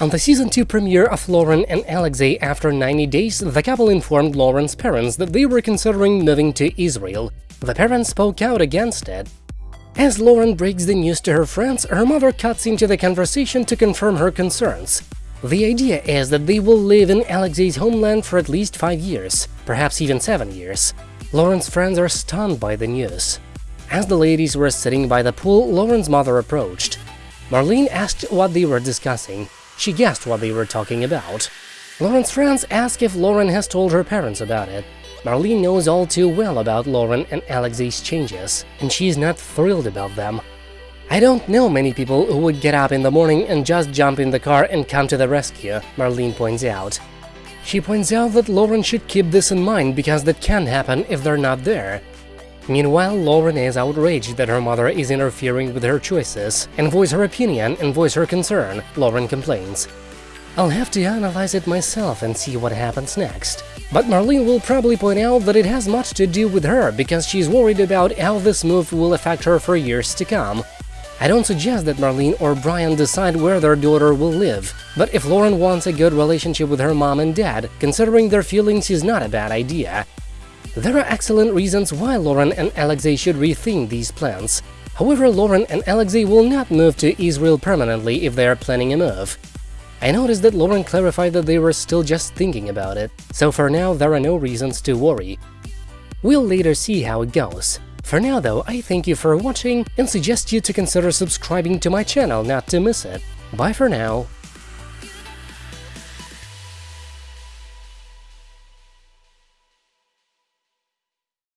On the season 2 premiere of Lauren and Alexei after 90 days, the couple informed Lauren's parents that they were considering moving to Israel. The parents spoke out against it. As Lauren breaks the news to her friends, her mother cuts into the conversation to confirm her concerns. The idea is that they will live in Alexei's homeland for at least five years, perhaps even seven years. Lauren's friends are stunned by the news. As the ladies were sitting by the pool, Lauren's mother approached. Marlene asked what they were discussing. She guessed what they were talking about. Lauren's friends ask if Lauren has told her parents about it. Marlene knows all too well about Lauren and Alexei's changes, and she is not thrilled about them. I don't know many people who would get up in the morning and just jump in the car and come to the rescue, Marlene points out. She points out that Lauren should keep this in mind because that can happen if they're not there. Meanwhile, Lauren is outraged that her mother is interfering with her choices and voice her opinion and voice her concern, Lauren complains. I'll have to analyze it myself and see what happens next. But Marlene will probably point out that it has much to do with her because she's worried about how this move will affect her for years to come. I don't suggest that Marlene or Brian decide where their daughter will live, but if Lauren wants a good relationship with her mom and dad, considering their feelings is not a bad idea. There are excellent reasons why Lauren and Alexei should rethink these plans. However, Lauren and Alexei will not move to Israel permanently if they are planning a move. I noticed that Lauren clarified that they were still just thinking about it, so for now there are no reasons to worry. We'll later see how it goes. For now though, I thank you for watching and suggest you to consider subscribing to my channel not to miss it. Bye for now.